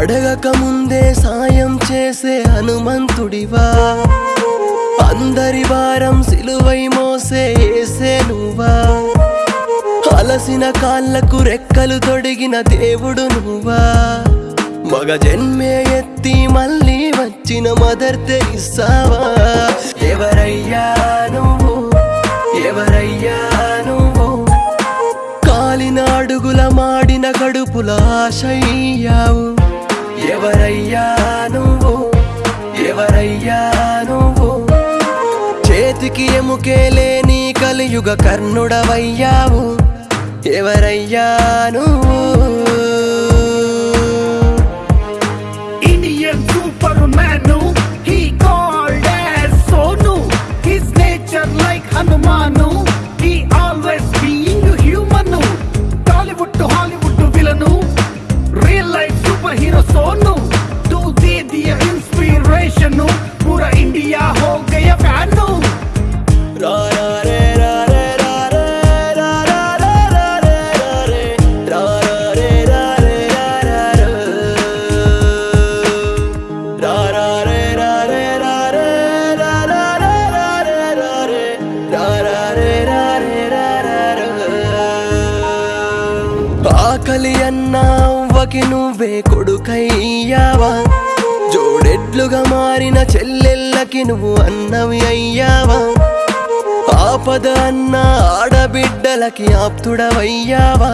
అడగక ముందే సాయం చేసే హనుమంతుడివా? అందరి వారం సిలువై మోసే ఏసే నువ్వా అలసిన కాళ్ళకు రెక్కలు తొడిగిన దేవుడు నువ్వా? మగ జన్మే ఎత్తి మళ్ళీ వచ్చిన మదర్ తెరిసావా? ఎవరయ్యా నువ్వు? ఎవరయ్యా నువ్వు? కాలిన అడుగుల మాడిన గడుపుల ఆశయ్యావు ఎముకే లేని కలియుగ కర్ణుడవయ్యావు. ఎవరయ్యా నువ్వు? ఆకలి అన్నా అవ్వకి నువ్వే కొడుకయ్యావా? జోడెడ్లుగా మారిన చెల్లెళ్ళకి నువ్వు అన్నవి అయ్యావా? ఆపద అన్న ఆడబిడ్డలకి ఆప్తుడవయ్యావా?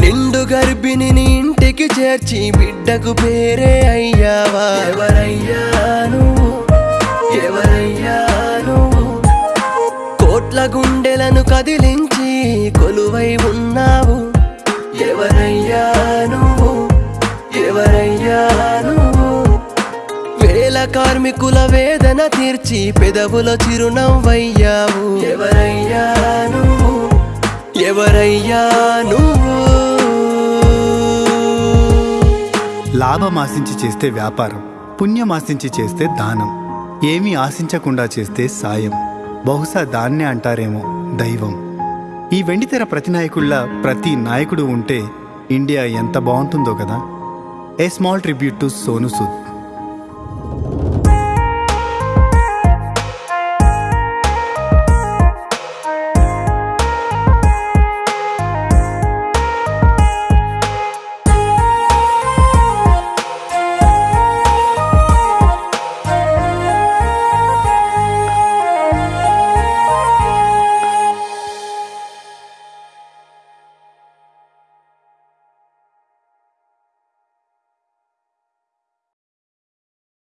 నిండు గర్భిణి నీ ఇంటికి చేర్చి బిడ్డకు పేరే అయ్యావా? ఎవరయ్యా నువ్వు? ఎవరయ్యా నువ్వు? కోట్ల గుండెలను కదిలించి కొలువై ఉన్నావు. ఎవరయ్యా నువ్వు ఎవరయ్యా నువ్వు వేల కార్మికుల వేదన తీర్చి పెదవుల చిరునవ్వయ్యావు. ఎవరయ్యా నువ్వు ఎవరయ్యా నువ్వు లాభం ఆశించి చేస్తే వ్యాపారం పుణ్యం ఆశించి చేస్తే దానం ఏమీ ఆశించకుండా చేస్తే సాయం. బహుశా దాన్నే అంటారేమో దైవం. ఈ వెండితెర ప్రతి ప్రతి నాయకుడు ఉంటే ఇండియా ఎంత బాగుంటుందో కదా. A small tribute to Sonu Sood